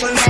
It's